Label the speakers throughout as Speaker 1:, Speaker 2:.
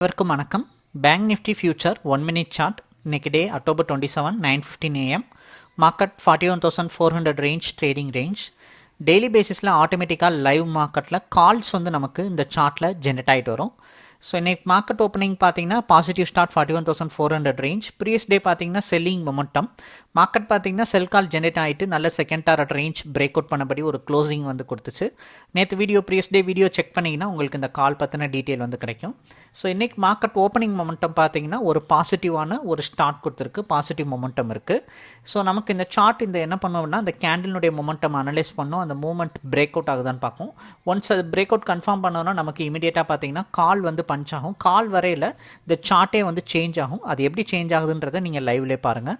Speaker 1: அனைவருக்கும் வணக்கம். Bank Nifty future one minute chart இன்னைக்கு day October twenty seven nine fifteen AM market forty one thousand four hundred range trading range daily பேசிஸில் ஆட்டோமேட்டிக்காக live மார்க்கெட்டில் calls வந்து நமக்கு இந்த சார்ட்டில் ஜென்ரேட் ஆகிட்டு வரும். ஸோ இன்னைக்கு மார்க்கெட் ஓப்பனிங் பார்த்தீங்கன்னா positive start forty one thousand four hundred range previous day பார்த்தீங்கன்னா செல்லிங் மொமெண்டம் மார்க்கெட் பார்த்தீங்கன்னா செல் கால் ஜென்ரேட் ஆகிட்டு நல்ல second target range break out பண்ணபடி ஒரு க்ளோசிங் வந்து கொடுத்துச்சு. நேற்று video previous day video check பண்ணிங்கன்னா உங்களுக்கு இந்த கால் பற்றின டீட்டெயில் வந்து கிடைக்கும். ஸோ இன்னைக்கு மார்க்கெட் ஓப்பனிங் மொமெண்டம் பார்த்தீங்கன்னா ஒரு பாசிட்டிவான ஒரு ஸ்டார்ட் கொடுத்துருக்கு. பாசிட்டிவ் மொமெண்டம் இருக்குது ஸோ நமக்கு இந்த சார்ட் இந்த என்ன பண்ணுவோம்னா அந்த கேண்டிலுடைய மொமெண்டம் அனலைஸ் பண்ணோம். அந்த மூமெண்ட் பிரேக் அவுட் ஆகுதான்னு பார்க்கும் ஒன்ஸ் அது பிரேக் அவுட் கன்ஃபார்ம் பண்ணோன்னா நமக்கு இமீடியட்டாக பார்த்தீங்கன்னா கால் வந்து பஞ்ச் ஆகும். கால் வரையில் இந்த சார்ட்டே வந்து சேஞ்ச் ஆகும். அது எப்படி சேஞ்ச் ஆகுதுன்றதை நீங்கள் லைவ்லேயே பாருங்கள்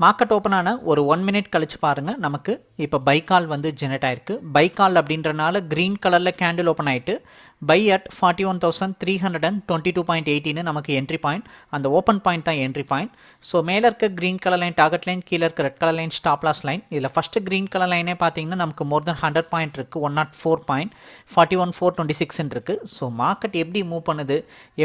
Speaker 1: மார்க்கெட் ஓப்பன் ஆன ஒரு ஒன் மினிட் கழிச்சு பாருங்கள் நமக்கு இப்போ பைக்கால் வந்து ஜெனரேட் ஆயிருக்கு. பைக்கால் அப்படின்றனால க்ரீன் கலரில் கேண்டில் ஓப்பன் ஆகிட்டு buy at forty one thousand three hundred and twenty two point எயிட்டின்னு நமக்கு என்ட்ரி பாயிண்ட் அந்த ஓப்பன் பாயிண்ட் தான் என்ட்ரி பாயிண்ட் ஸோ மேலே இருக்க green colour line target line கீழே இருக்க red colour line stop loss line இதில் first green colour லைனே பார்த்தீங்கன்னா நமக்கு மோர் தென் ஹண்ட்ரட் பாயிண்ட் இருக்குது one nought four point forty one four twenty சிக்ஸ்ன்னு இருக்குது ஸோ மார்க்கெட் எப்படி மூவ் பண்ணுது?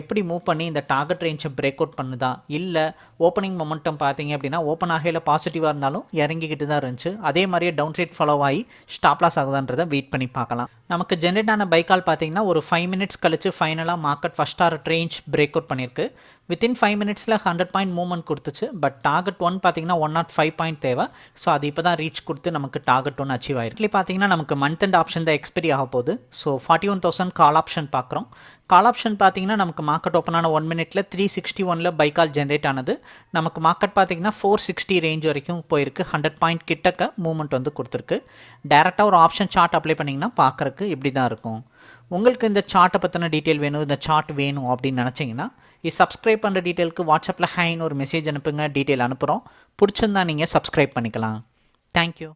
Speaker 1: எப்படி மூவ் பண்ணி இந்த டார்கெட் ரேஞ்சை பிரேக் அவுட் பண்ணுதா? இல்லை ஓப்பனிங் மொமெண்டம் பார்த்தீங்க அப்படின்னா ஓப்பன் ஆகையில் பாசிட்டிவாக இருந்தாலும் இறங்கிக்கிட்டு தான் இருந்துச்சு. அதே மாதிரியே டவுன் சைட் ஃபாலோ ஆகி ஸ்டாப் லாஸ் ஆகுதான்றதை வெயிட் பண்ணி பார்க்கலாம். நமக்கு ஜென்ரேட் ஆன பைக்கால் பார்த்தீங்கன்னா ஒரு ஃபைவ் மினிட்ஸ் கழித்து ஃபைனலாக market first hour range break out பண்ணியிருக்கு. வித்தின் ஃபைவ் மினிட்ஸில் ஹண்ட்ரட் பாயிண்ட் மூவ்மெண்ட் கொடுத்துச்சு. பட் டார்கெட் ஒன் பார்த்தீங்கன்னா ஒன் நாட் ஃபைவ் பாயிண்ட் தேவை. ஸோ அது இப்போ தான் ரீச் கொடுத்து நமக்கு டார்கெட் ஒன் அச்சீவ் ஆயிருக்கு. பார்த்தீங்கன்னா நமக்கு மந்த் அண்ட் ஆப்ஷன் தான் எக்ஸ்பெரி ஆக போகுது. So forty one thousand call option பார்க்குறோம். கால் ஆப்ஷன் பார்த்தீங்கன்னா நமக்கு மார்க்கெட் ஓப்பன் ஆன ஒன் மினிட்ல த்ரீ சிக்ஸ்டி ஒனில் பைக்கால் ஜென்ரேட் ஆனது. நமக்கு மார்க்கெட் பார்த்தீங்கன்னா ஃபோர் சிக்ஸ்டி ரேஞ்ச் வரைக்கும் போயிருக்கு. ஹண்ட்ரட் பாயிண்ட் கிட்டக்க மூவ்மெண்ட் வந்து கொடுத்துருக்கு. டேரெக்டாக ஒரு ஆப்ஷன் சார்ட் அப்ளை பண்ணிங்கன்னா பார்க்குறக்கு இப்படி தான் இருக்கும். உங்களுக்கு இந்த சார்ட்டை பற்றின டீட்டெயில் வேணும் இந்த சார்ட் வேணும் அப்படின்னு நினச்சிங்கன்னா இது சப்ஸ்கிரைப் பண்ணுற டீட்டெயிலுக்கு வாட்ஸ்அப்பில் ஹைன்னு ஒரு மெசேஜ் அனுப்புங்க டீட்டெயில் அனுப்புகிறோம் பிடிச்சிருந்தா நீங்கள் சப்ஸ்கிரைப் பண்ணிக்கலாம். தேங்க்யூ